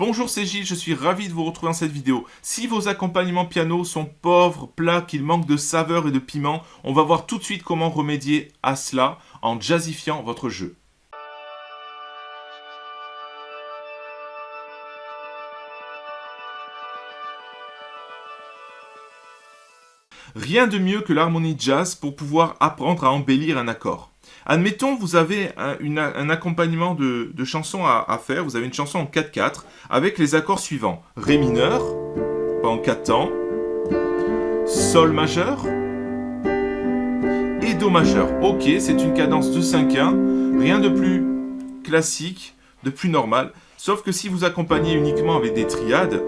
Bonjour, c'est Gilles, je suis ravi de vous retrouver dans cette vidéo. Si vos accompagnements piano sont pauvres, plats, qu'ils manquent de saveur et de piment, on va voir tout de suite comment remédier à cela en jazzifiant votre jeu. Rien de mieux que l'harmonie jazz pour pouvoir apprendre à embellir un accord. Admettons, vous avez un, accompagnement de, chansons à, faire. Vous avez une chanson en 4-4 avec les accords suivants. Ré mineur, en 4 temps. Sol majeur. Et Do majeur. Ok, c'est une cadence de 5-1. Rien de plus classique, de plus normal. Sauf que si vous accompagnez uniquement avec des triades,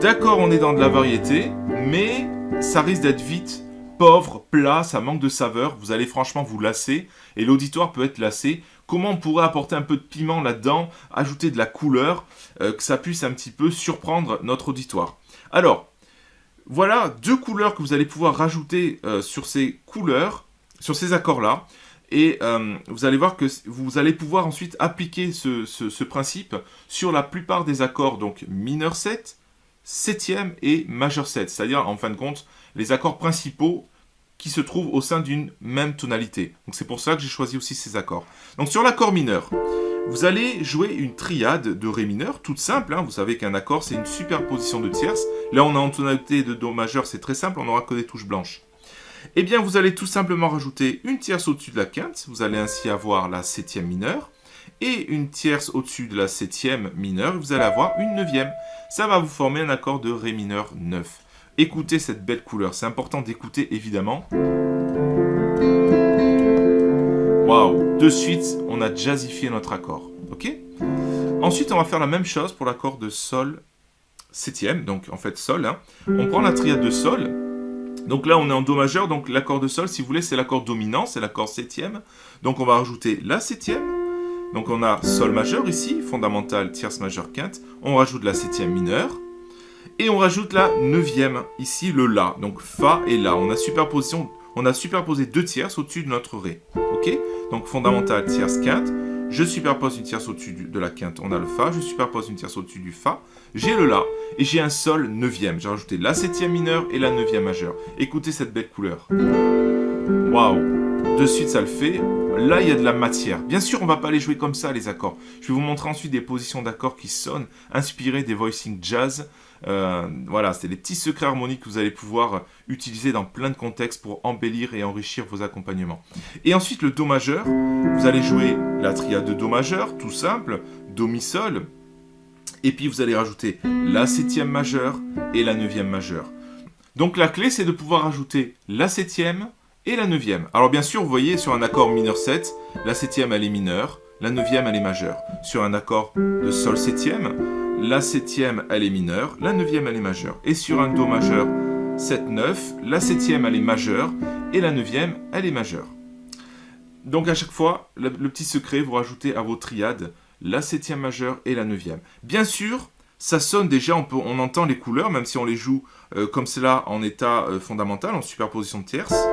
d'accord, on est dans de la variété, mais ça risque d'être vite pauvre, plat, ça manque de saveur, vous allez franchement vous lasser, et l'auditoire peut être lassé. Comment on pourrait apporter un peu de piment là-dedans, ajouter de la couleur, euh, que ça puisse un petit peu surprendre notre auditoire? Alors, voilà deux couleurs que vous allez pouvoir rajouter euh, sur ces couleurs, sur ces accords-là, et euh, vous allez voir que vous allez pouvoir ensuite appliquer ce, ce principe sur la plupart des accords, donc mineur 7, septième et majeur 7, c'est-à-dire en fin de compte les accords principaux qui se trouvent au sein d'une même tonalité. Donc c'est pour ça que j'ai choisi aussi ces accords. Donc sur l'accord mineur, vous allez jouer une triade de Ré mineur, toute simple. Hein. Vous savez qu'un accord, c'est une superposition de tierces. Là, on a en tonalité de Do majeur, c'est très simple, on n'aura que des touches blanches. Eh bien, vous allez tout simplement rajouter une tierce au-dessus de la quinte. Vous allez ainsi avoir la septième mineure et une tierce au-dessus de la septième mineure, vous allez avoir une neuvième. Ça va vous former un accord de Ré mineur 9. Écoutez cette belle couleur, c'est important d'écouter évidemment. Waouh De suite, on a jazzifié notre accord. Ok? Ensuite, on va faire la même chose pour l'accord de Sol septième, donc en fait Sol. Hein. On prend la triade de Sol, donc là, on est en Do majeur, donc l'accord de Sol, si vous voulez, c'est l'accord dominant, c'est l'accord septième. Donc on va rajouter la septième, donc on a Sol majeur ici, fondamental, tierce majeure, quinte. On rajoute la septième mineure. Et on rajoute la neuvième, ici le La. Donc Fa et La. On a, superposé deux tierces au-dessus de notre Ré. Ok? Donc fondamental, tierce, quinte. Je superpose une tierce au-dessus de la quinte, on a le Fa. Je superpose une tierce au-dessus du Fa. J'ai le La. Et j'ai un Sol neuvième. J'ai rajouté la septième mineure et la neuvième majeure. Écoutez cette belle couleur. Waouh De suite, ça le fait. Là, il y a de la matière. Bien sûr, on ne va pas les jouer comme ça, les accords. Je vais vous montrer ensuite des positions d'accords qui sonnent, inspirées des voicing jazz. Euh, voilà, c'est des petits secrets harmoniques que vous allez pouvoir utiliser dans plein de contextes pour embellir et enrichir vos accompagnements. Et ensuite, le Do majeur. Vous allez jouer la triade de Do majeur, tout simple, Do mi sol. Et puis, vous allez rajouter la septième majeure et la neuvième majeure. Donc, la clé, c'est de pouvoir ajouter la septième, et la neuvième. Alors bien sûr, vous voyez, sur un accord mineur 7, la septième elle est mineure, la neuvième elle est majeure. Sur un accord de sol septième, la septième elle est mineure, la neuvième elle est majeure. Et sur un do majeur 7-9, la septième elle est majeure et la neuvième elle est majeure. Donc à chaque fois, le, petit secret, vous rajoutez à vos triades la septième majeure et la neuvième. Bien sûr, ça sonne déjà, on, peut, on entend les couleurs, même si on les joue euh, comme cela en état euh, fondamental, en superposition de tierces.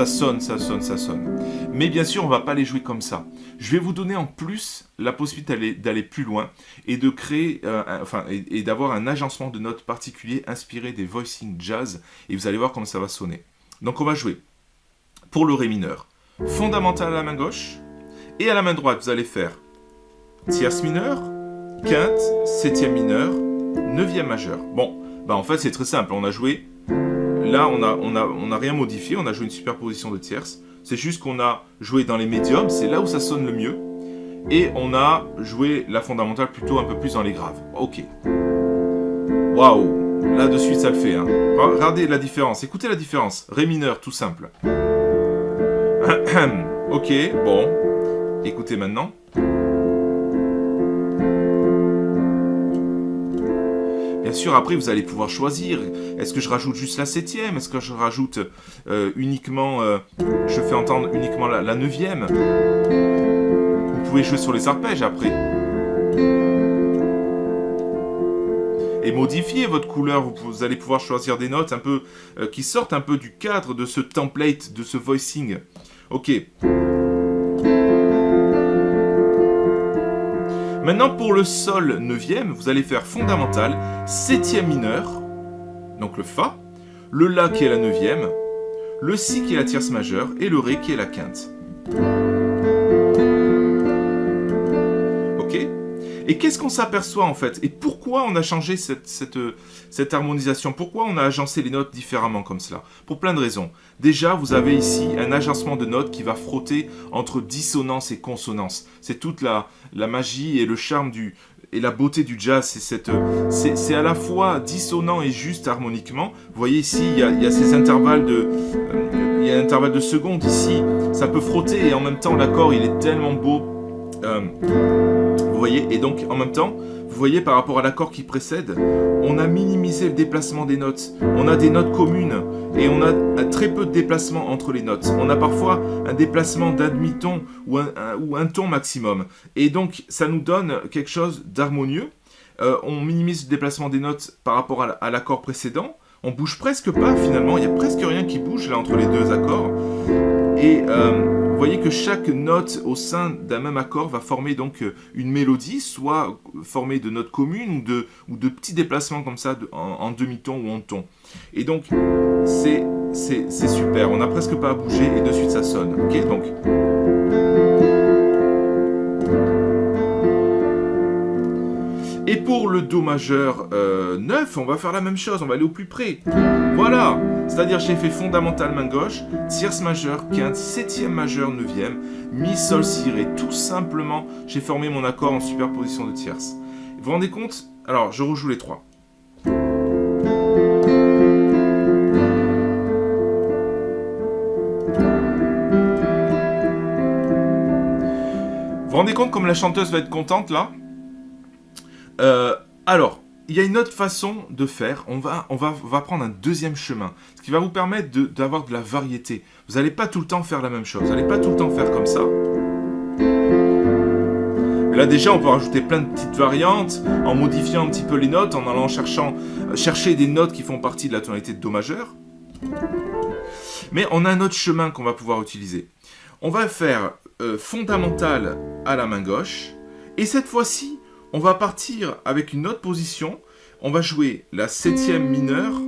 Ça sonne, ça sonne, ça sonne. Mais bien sûr, on va pas les jouer comme ça. Je vais vous donner en plus la possibilité d'aller plus loin et de créer, euh, enfin, et, d'avoir un agencement de notes particulier inspiré des voicing jazz. Et vous allez voir comment ça va sonner. Donc on va jouer pour le Ré mineur. Fondamental à la main gauche. Et à la main droite, vous allez faire tierce mineure, quinte, septième mineure, neuvième majeur. Bon, bah en fait c'est très simple. On a joué Là, on n'a a, on a rien modifié, on a joué une superposition de tierces. C'est juste qu'on a joué dans les médiums, c'est là où ça sonne le mieux. Et on a joué la fondamentale plutôt un peu plus dans les graves. Ok. Waouh Là, de suite, ça le fait. Hein. Regardez la différence. Écoutez la différence. Ré mineur, tout simple. ok, bon. Écoutez maintenant. Bien sûr, après, vous allez pouvoir choisir. Est-ce que je rajoute juste la septième? Est-ce que je rajoute euh, uniquement... Euh, je fais entendre uniquement la, neuvième? Vous pouvez jouer sur les arpèges après. et modifier votre couleur. Vous, allez pouvoir choisir des notes un peu euh, qui sortent un peu du cadre de ce template, de ce voicing. Ok. Maintenant, pour le sol neuvième, vous allez faire fondamental, septième mineur, donc le Fa, le La qui est la neuvième, le Si qui est la tierce majeure et le Ré qui est la quinte. Et qu'est-ce qu'on s'aperçoit en fait? Et pourquoi on a changé cette, cette, harmonisation? Pourquoi on a agencé les notes différemment comme cela? Pour plein de raisons. Déjà, vous avez ici un agencement de notes qui va frotter entre dissonance et consonance. C'est toute la, la magie et le charme du, et la beauté du jazz, c'est à la fois dissonant et juste harmoniquement. Vous voyez ici, il y a, ces intervalles de, euh, il y a de secondes ici, ça peut frotter et en même temps l'accord il est tellement beau. Euh, voyez Et donc, en même temps, vous voyez, par rapport à l'accord qui précède, on a minimisé le déplacement des notes. On a des notes communes et on a très peu de déplacement entre les notes. On a parfois un déplacement d'un demi-ton ou un, ton maximum. Et donc, ça nous donne quelque chose d'harmonieux. Euh, on minimise le déplacement des notes par rapport à l'accord précédent. On bouge presque pas finalement, il n'y a presque rien qui bouge là entre les deux accords. Et euh, voyez que chaque note au sein d'un même accord va former donc euh, une mélodie, soit formée de notes communes ou de, petits déplacements comme ça en, demi-ton ou en ton. Et donc, c'est super, on n'a presque pas à bouger et de suite ça sonne. Le Do majeur 9, euh, on va faire la même chose, on va aller au plus près. Voilà C'est-à-dire j'ai fait fondamental main gauche, tierce majeure, quinte, septième majeur, neuvième, mi, sol, si, ré. Tout simplement, j'ai formé mon accord en superposition de tierces. Vous vous rendez compte? Alors, je rejoue les trois. Vous vous rendez compte comme la chanteuse va être contente là? Euh, alors, il y a une autre façon de faire. On va, prendre un deuxième chemin. Ce qui va vous permettre d'avoir de, la variété. Vous n'allez pas tout le temps faire la même chose. Vous n'allez pas tout le temps faire comme ça. Là déjà, on peut rajouter plein de petites variantes en modifiant un petit peu les notes, en allant cherchant, chercher des notes qui font partie de la tonalité de Do majeur. Mais on a un autre chemin qu'on va pouvoir utiliser. On va faire euh, fondamental à la main gauche. Et cette fois-ci, on va partir avec une autre position. On va jouer la septième mineure,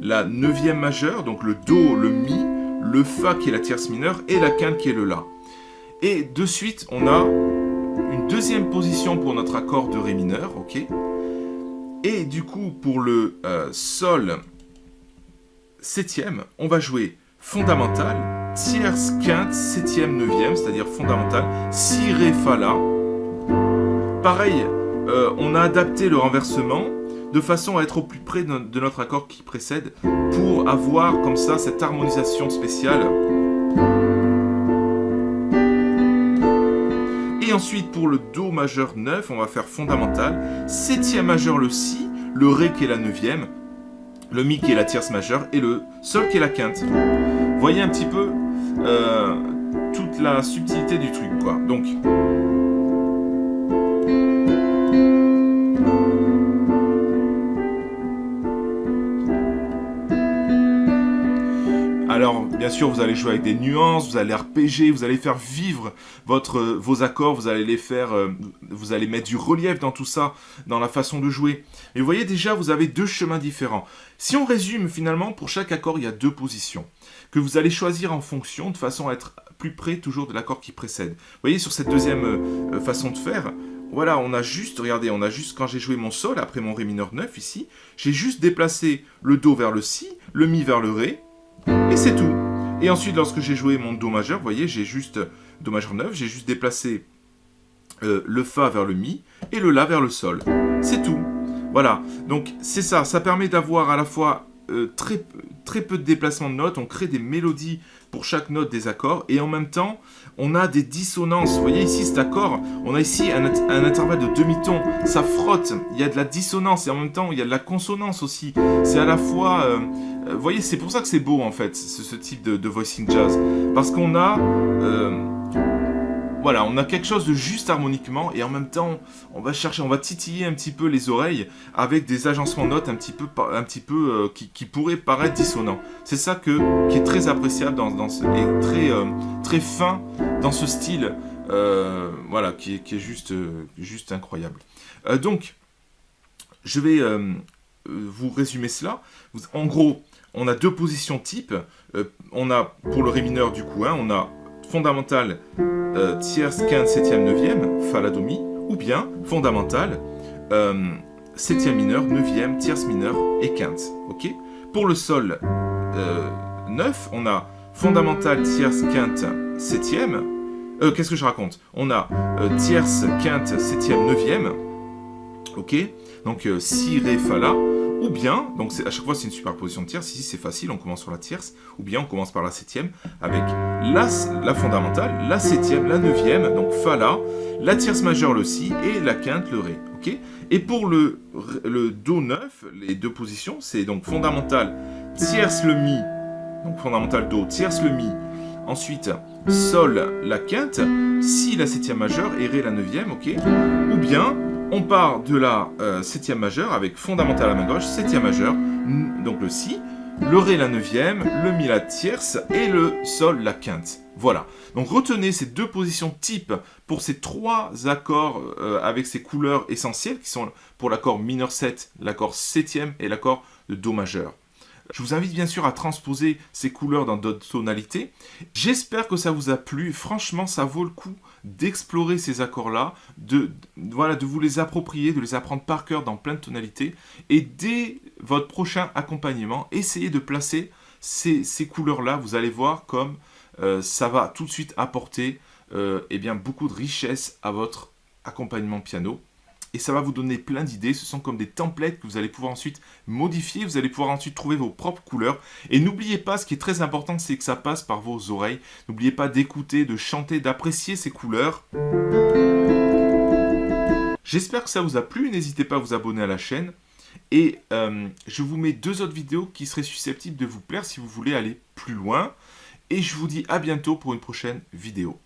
la neuvième majeure, donc le Do, le Mi, le Fa qui est la tierce mineure et la quinte qui est le La. Et de suite, on a une deuxième position pour notre accord de Ré mineur, ok Et du coup, pour le euh, Sol septième, on va jouer fondamental, tierce, quinte, septième, neuvième, c'est-à-dire fondamental, Si, Ré, Fa, La, pareil, euh, on a adapté le renversement de façon à être au plus près de notre accord qui précède pour avoir comme ça cette harmonisation spéciale. Et ensuite pour le Do majeur 9, on va faire fondamental, septième majeur le Si, le Ré qui est la neuvième, le Mi qui est la tierce majeure et le Sol qui est la quinte. Voyez un petit peu euh, toute la subtilité du truc quoi. Donc bien sûr, vous allez jouer avec des nuances, vous allez arpéger, vous allez faire vivre votre, vos accords, vous allez les faire, euh, vous allez mettre du relief dans tout ça, dans la façon de jouer. Et vous voyez déjà, vous avez deux chemins différents. Si on résume, finalement, pour chaque accord, il y a deux positions que vous allez choisir en fonction, de façon à être plus près toujours de l'accord qui précède. Vous voyez, sur cette deuxième euh, façon de faire, voilà, on a juste, regardez, on a juste, quand j'ai joué mon Sol, après mon Ré mineur 9 ici, j'ai juste déplacé le Do vers le Si, le Mi vers le Ré, et c'est tout. Et ensuite, lorsque j'ai joué mon Do majeur, vous voyez, j'ai juste Do majeur 9, j'ai juste déplacé euh, le Fa vers le Mi et le La vers le Sol. C'est tout. Voilà, donc c'est ça, ça permet d'avoir à la fois euh, très, peu de déplacement de notes, on crée des mélodies pour chaque note des accords, et en même temps, on a des dissonances. Voyez ici cet accord, on a ici un, intervalle de demi-ton, ça frotte, il y a de la dissonance, et en même temps, il y a de la consonance aussi. C'est à la fois... Euh, vous voyez, c'est pour ça que c'est beau en fait, ce, type de, voicing jazz. Parce qu'on a... voilà, on a quelque chose de juste harmoniquement et en même temps, on va chercher, on va titiller un petit peu les oreilles avec des agencements de notes un petit peu, euh, qui, pourraient paraître dissonants. C'est ça qui est très appréciable dans, ce, et très, euh, très fin dans ce style, euh, voilà, qui est, juste, juste incroyable. donc, je vais vous résumer cela. En gros, on a deux positions type. on a, pour le ré mineur du coup, hein, on a fondamental euh, tierce, quinte, septième, neuvième, fa, la, do, ou bien fondamental euh, septième mineur, neuvième, tierce mineur et quinte. Pour le sol euh, 9, on a fondamental, tierce, quinte, septième. Qu'est-ce que je raconte? On a tierce, quinte, septième, neuvième. Ok? Donc si, ré, fa, la. Ou bien, donc à chaque fois c'est une superposition de tierces, ici c'est facile, on commence sur la tierce, ou bien on commence par la septième, avec la, fondamentale, la septième, la neuvième, donc Fa, La, la tierce majeure, le Si, et la quinte, le Ré. et pour le, le Do 9, les deux positions, c'est donc fondamentale, tierce, le Mi, donc fondamentale Do, tierce, le Mi, ensuite Sol, la quinte, Si, la septième majeure, et Ré, la neuvième, ok? Ou bien on part de la euh, septième majeure avec fondamentale à la main gauche, septième majeure, donc le si, le ré la neuvième, le mi la tierce et le sol la quinte. Voilà. Donc retenez ces deux positions type pour ces trois accords euh, avec ces couleurs essentielles qui sont pour l'accord mineur 7, l'accord septième et l'accord de do majeur. Je vous invite bien sûr à transposer ces couleurs dans d'autres tonalités. J'espère que ça vous a plu. Franchement, ça vaut le coup d'explorer ces accords-là, de, voilà, de vous les approprier, de les apprendre par cœur dans plein de tonalités. Et dès votre prochain accompagnement, essayez de placer ces, couleurs-là. Vous allez voir comme euh, ça va tout de suite apporter euh, eh bien, beaucoup de richesse à votre accompagnement piano et ça va vous donner plein d'idées. Ce sont comme des templates que vous allez pouvoir ensuite modifier. Vous allez pouvoir ensuite trouver vos propres couleurs. Et n'oubliez pas, ce qui est très important, c'est que ça passe par vos oreilles. N'oubliez pas d'écouter, de chanter, d'apprécier ces couleurs. J'espère que ça vous a plu. N'hésitez pas à vous abonner à la chaîne. Et euh, je vous mets deux autres vidéos qui seraient susceptibles de vous plaire si vous voulez aller plus loin. Et je vous dis à bientôt pour une prochaine vidéo.